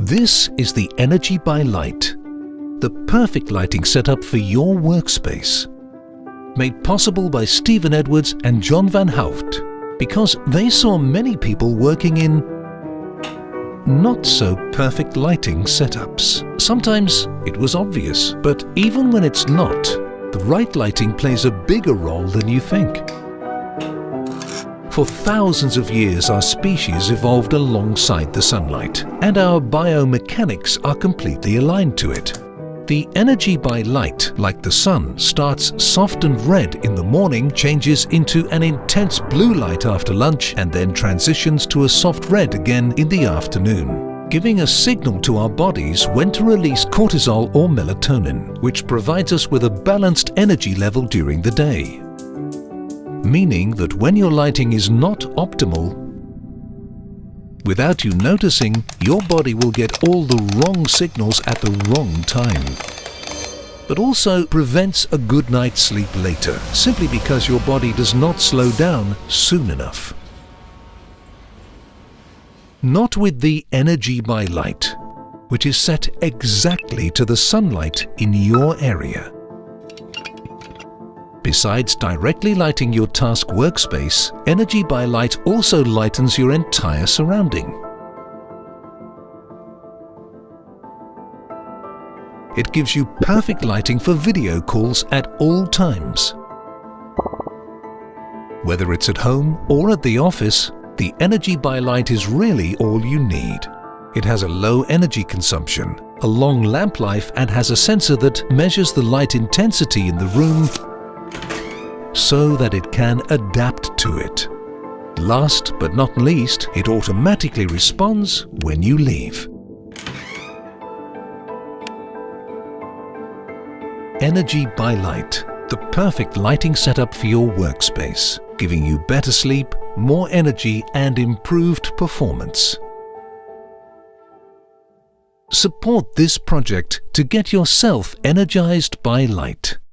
This is the Energy by Light, the perfect lighting setup for your workspace. Made possible by Stephen Edwards and John van Houft because they saw many people working in not so perfect lighting setups. Sometimes it was obvious, but even when it's not, the right lighting plays a bigger role than you think. For thousands of years our species evolved alongside the sunlight and our biomechanics are completely aligned to it. The energy by light, like the sun, starts soft and red in the morning, changes into an intense blue light after lunch and then transitions to a soft red again in the afternoon, giving a signal to our bodies when to release cortisol or melatonin, which provides us with a balanced energy level during the day meaning that when your lighting is not optimal, without you noticing, your body will get all the wrong signals at the wrong time. But also prevents a good night's sleep later, simply because your body does not slow down soon enough. Not with the energy by light, which is set exactly to the sunlight in your area. Besides directly lighting your task workspace, Energy by Light also lightens your entire surrounding. It gives you perfect lighting for video calls at all times. Whether it's at home or at the office, the Energy by Light is really all you need. It has a low energy consumption, a long lamp life and has a sensor that measures the light intensity in the room so that it can adapt to it. Last but not least, it automatically responds when you leave. Energy by Light, the perfect lighting setup for your workspace, giving you better sleep, more energy and improved performance. Support this project to get yourself energized by light.